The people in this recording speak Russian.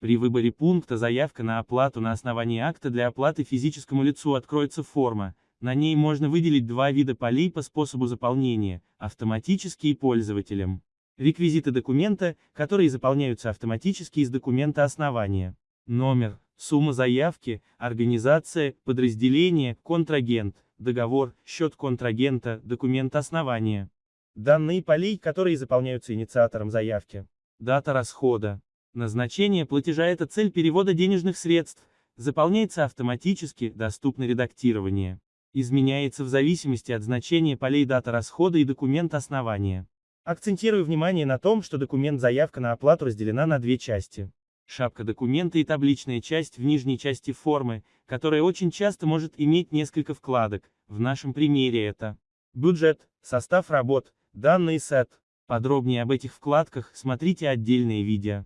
При выборе пункта «Заявка на оплату на основании акта для оплаты физическому лицу» откроется форма, на ней можно выделить два вида полей по способу заполнения, автоматически и пользователям. Реквизиты документа, которые заполняются автоматически из документа основания. Номер, сумма заявки, организация, подразделение, контрагент, договор, счет контрагента, документ основания. Данные полей, которые заполняются инициатором заявки. Дата расхода. Назначение платежа – это цель перевода денежных средств, заполняется автоматически, доступно редактирование. Изменяется в зависимости от значения полей дата расхода и документ основания. Акцентирую внимание на том, что документ заявка на оплату разделена на две части. Шапка документа и табличная часть в нижней части формы, которая очень часто может иметь несколько вкладок, в нашем примере это бюджет, состав работ, данные сет. Подробнее об этих вкладках смотрите отдельные видео.